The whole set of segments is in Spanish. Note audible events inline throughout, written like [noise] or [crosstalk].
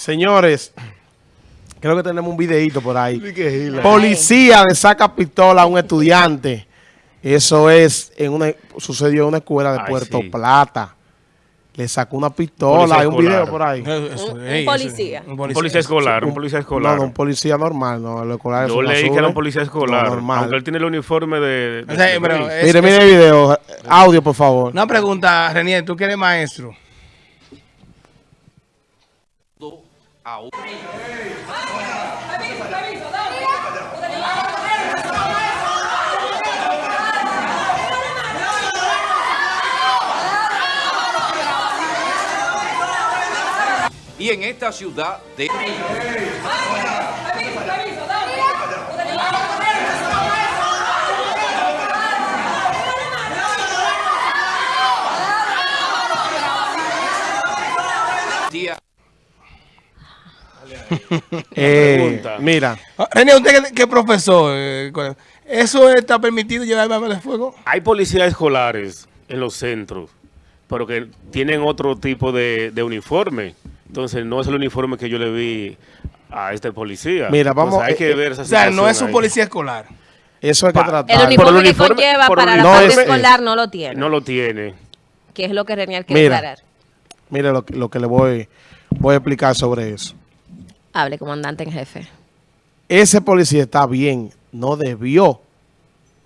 Señores, creo que tenemos un videito por ahí. Policía le saca pistola a un estudiante. Eso es, en una sucedió en una escuela de Ay, Puerto sí. Plata. Le sacó una pistola. Hay un video por ahí. Eso, Un- un ey, eso, policía. un policía. escolar, un policía No, escolar. no, un policía normal, no, el escolar Yo leí que era un policía escolar. No, normal. Aunque él tiene el uniforme de... de- O sea, de pero policía. es- Mire, mire el video. Audio, por favor. Una pregunta, Renier, tú que eres maestro. Y en esta ciudad de... Día- Eh, mira, Ah, Renier, ¿usted qué, qué profesor? eh, ¿Eso está permitido llevar armas de fuego? Hay policías escolares en los centros, pero que tienen otro tipo de, de uniforme. Entonces, no es el uniforme que yo le vi a este policía. Mira, vamos, Entonces, hay que eh, ver esa O sea, no es un ahí. policía escolar. eso hay que tratar. El uniforme, el uniforme- que conlleva para el la uniforme- parte No, es- escolar no lo tiene. No lo tiene. Que es lo que Renier quiere Mira. aclarar. Mire lo, que- lo que le voy, voy a explicar sobre eso. Hable, comandante en jefe. Ese policía está bien, no debió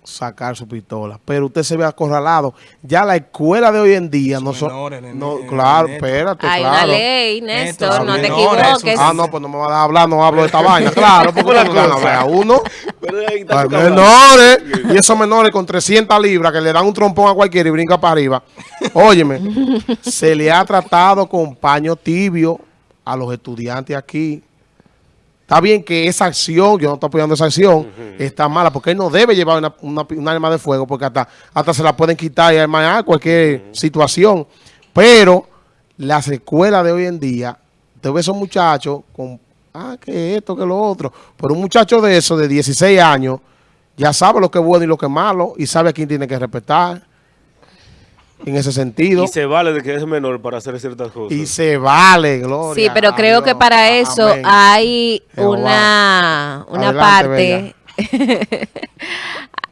sacar su pistola, pero usted se ve acorralado. Ya la escuela de hoy en día no son... no, claro, espérate, Hay claro. una ley, Néstor, Néstor, no te equivoques. Ah, no, pues no me va a dejar hablar, no hablo de esta vaina, claro, porque no van a hablar a uno. Pero menores, y esos menores con 300 libras que le dan un trompón a cualquiera y brinca para arriba. Óyeme, se le ha tratado con paño tibio a los estudiantes aquí. Está bien que esa acción, yo no estoy apoyando esa acción, está mala, porque él no debe llevar una, una- una arma de fuego, porque hasta, hasta se la pueden quitar y armar cualquier situación. Pero las escuelas de hoy en día, te ves esos muchachos con, ah, que esto, que lo otro. Pero un muchacho de eso, de 16 años, ya sabe lo que es bueno y lo que es malo, y sabe a quién tiene que respetar. En ese sentido. Y se vale de que es menor para hacer ciertas cosas. Y se vale, gloria. Sí, pero a creo Dios. que para eso Amén. hay Jehová. una, una Adelante, parte...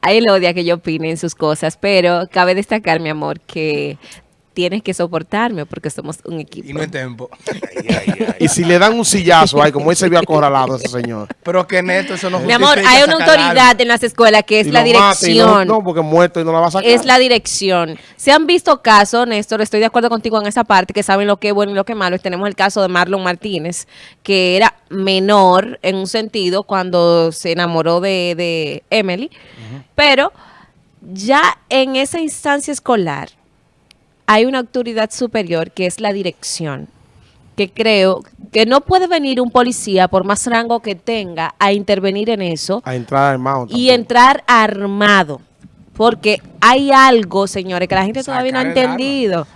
hay el [laughs] odia que yo opine en sus cosas, pero cabe destacar, mi amor, que tienes que soportarme porque somos un equipo. Y no es tiempo. Y si le dan un sillazo ahí, como él se vio acorralado ese señor. Pero que neto, eso no Mi amor, hay una autoridad en las escuelas que es Y la y no- dirección. No, porque muerto y no la va a sacar. Es la dirección. Se han visto casos, Néstor, estoy de acuerdo contigo en esa parte, que saben lo que es bueno y lo que es malo. Tenemos el caso de Marlon Martínez, que era menor en un sentido cuando se enamoró de, de Emily, pero ya en esa instancia escolar hay una autoridad superior que es la dirección, que creo que no puede venir un policía, por más rango que tenga, a intervenir en eso A entrar armado. y entrar armado. Porque hay algo, señores, que la gente todavía no ha arma.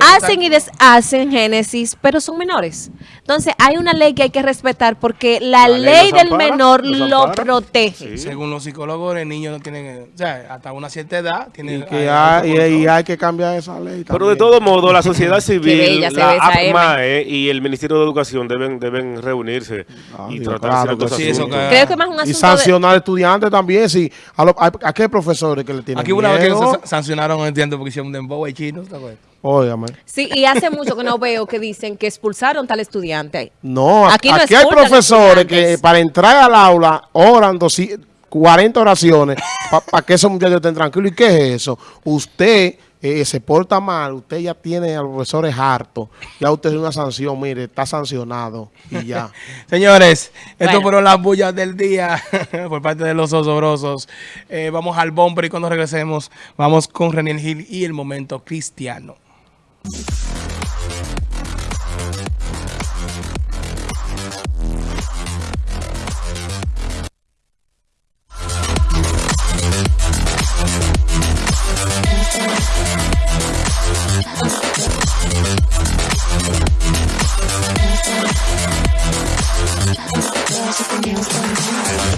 Hacen está- y deshacen Génesis, pero son menores. Entonces, hay una ley que hay que respetar porque la, La ley del ampara, menor lo ampara. protege. Según los psicólogos, el niño no tiene, o sea, hasta una cierta edad tiene Y, que hay- hay, y- y hay que cambiar esa ley. Pero de todo modo, la sociedad [laughs] civil, la. APMAE y el Ministerio de Educación deben, deben reunirse Ah, y tratar claro ciertos sí, eso que- Creo que más un Y asunto de... sancionar al estudiante también. Sí. ¿A, lo- a, a qué profesores que le tienen Aquí hubo una vez que sancionaron, entiendo, porque hicieron un dembow y chinos, ¿te acuerdas? Óigame. Sí, y hace mucho que no veo que dicen que expulsaron tal estudiante. No, Aquí aquí, no hay expulsan profesores que para entrar al aula oran 200 40 oraciones para que esos muchachos estén tranquilos. ¿Y qué es eso? Usted eh, se porta mal, usted ya tiene a los profesores hartos, ya usted es una sanción, mire, está sancionado y ya. [laughs] Señores, Bueno. fueron las bullas del día [laughs] por parte de los osobrosos. Eh, vamos al bomber y cuando regresemos vamos con Reniel Gil y el momento cristiano.